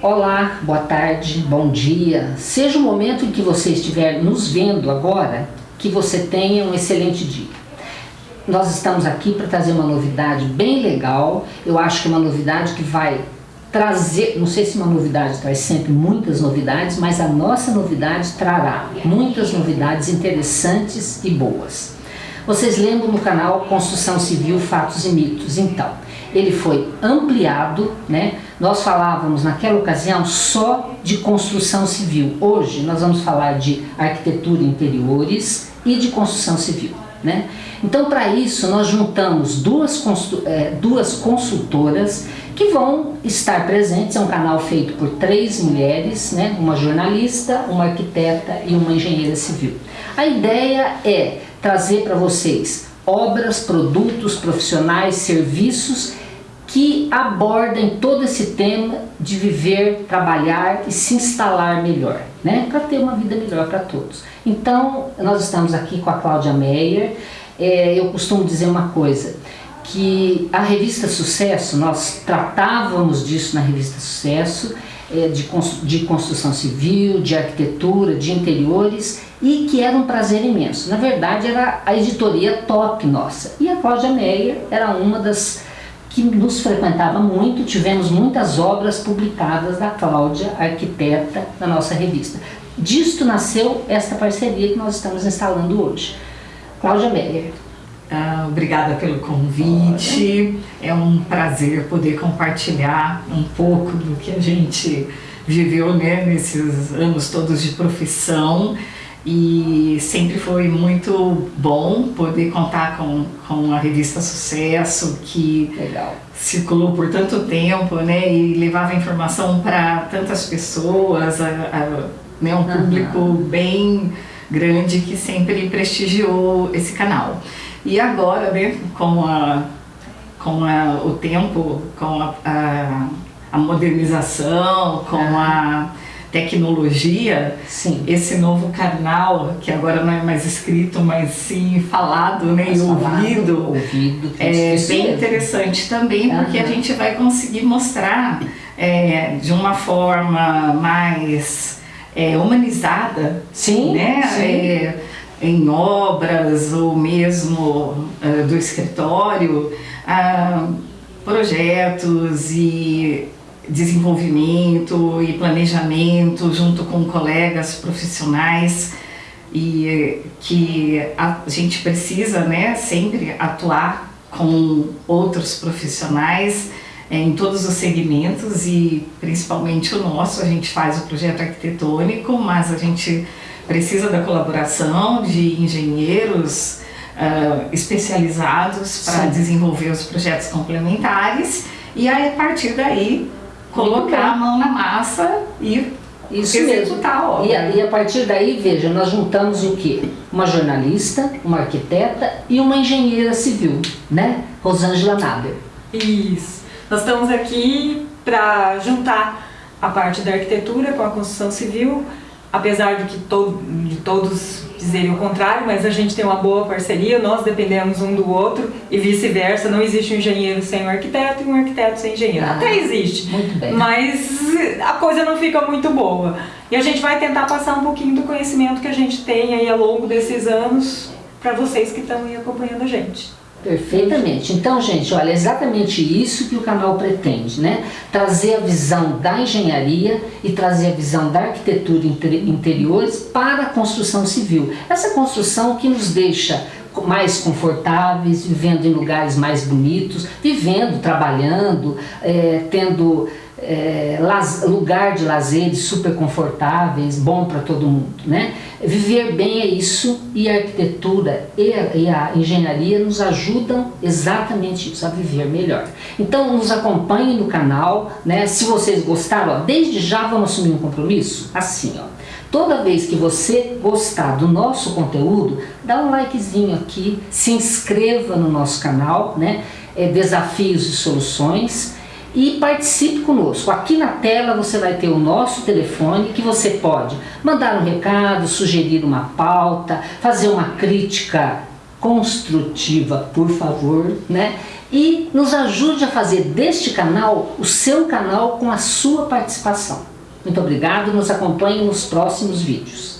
Olá, boa tarde, bom dia. Seja o momento em que você estiver nos vendo agora, que você tenha um excelente dia. Nós estamos aqui para trazer uma novidade bem legal. Eu acho que é uma novidade que vai trazer, não sei se uma novidade traz sempre muitas novidades, mas a nossa novidade trará muitas novidades interessantes e boas. Vocês lembram no canal Construção Civil, Fatos e Mitos? Então, ele foi ampliado, né? Nós falávamos naquela ocasião só de construção civil. Hoje nós vamos falar de arquitetura interiores e de construção civil. Né? Então para isso nós juntamos duas, é, duas consultoras que vão estar presentes, é um canal feito por três mulheres, né? uma jornalista, uma arquiteta e uma engenheira civil. A ideia é trazer para vocês obras, produtos, profissionais, serviços que abordem todo esse tema de viver, trabalhar e se instalar melhor, né? para ter uma vida melhor para todos. Então, nós estamos aqui com a Cláudia Meyer. É, eu costumo dizer uma coisa, que a revista Sucesso, nós tratávamos disso na revista Sucesso, é, de, de construção civil, de arquitetura, de interiores, e que era um prazer imenso. Na verdade, era a editoria top nossa. E a Cláudia Meyer era uma das que nos frequentava muito, tivemos muitas obras publicadas da Cláudia, arquiteta, na nossa revista. Disto nasceu esta parceria que nós estamos instalando hoje. Cláudia Meyer. Ah, obrigada pelo convite, é um prazer poder compartilhar um pouco do que a gente viveu né, nesses anos todos de profissão e sempre foi muito bom poder contar com, com a revista Sucesso, que Legal. circulou por tanto tempo né, e levava informação para tantas pessoas, a, a, né, um público uhum. bem grande que sempre prestigiou esse canal. E agora, né, com, a, com a, o tempo, com a, a, a modernização, com uhum. a tecnologia, sim. esse novo canal, que agora não é mais escrito, mas sim falado né, e ouvido, ouvido é bem interessante também, porque uhum. a gente vai conseguir mostrar é, de uma forma mais é, humanizada, sim, né? Sim. É, em obras ou mesmo uh, do escritório, uh, projetos e desenvolvimento e planejamento junto com colegas profissionais e que a gente precisa né, sempre atuar com outros profissionais em todos os segmentos e principalmente o nosso, a gente faz o projeto arquitetônico, mas a gente precisa da colaboração de engenheiros uh, especializados para desenvolver os projetos complementares. E aí a partir daí colocar a mão na massa e isso executar a obra. E a, e a partir daí, veja, nós juntamos o quê? Uma jornalista, uma arquiteta e uma engenheira civil, né? Rosângela Nader. Isso. Nós estamos aqui para juntar a parte da arquitetura com a construção civil, apesar de que to de todos dizerem o contrário, mas a gente tem uma boa parceria, nós dependemos um do outro e vice-versa, não existe um engenheiro sem um arquiteto e um arquiteto sem engenheiro. Ah, Até existe, mas a coisa não fica muito boa. E a gente vai tentar passar um pouquinho do conhecimento que a gente tem aí ao longo desses anos para vocês que estão aí acompanhando a gente. Perfeitamente. Então, gente, olha, é exatamente isso que o canal pretende, né? Trazer a visão da engenharia e trazer a visão da arquitetura interiores para a construção civil. Essa construção que nos deixa mais confortáveis, vivendo em lugares mais bonitos, vivendo, trabalhando, é, tendo é, lugar de lazer super confortáveis, bom para todo mundo. Né? Viver bem é isso e a arquitetura e a, e a, engenharia nos ajudam exatamente isso, a viver melhor. Então nos acompanhem no canal, né? se vocês gostaram, ó, desde já vamos assumir um compromisso, assim ó. Toda vez que você gostar do nosso conteúdo, dá um likezinho aqui, se inscreva no nosso canal, né? É, Desafios e Soluções, e participe conosco. Aqui na tela você vai ter o nosso telefone que você pode mandar um recado, sugerir uma pauta, fazer uma crítica construtiva, por favor, né? E nos ajude a fazer deste canal o seu canal com a sua participação. Muito obrigado, nos acompanhe nos próximos vídeos.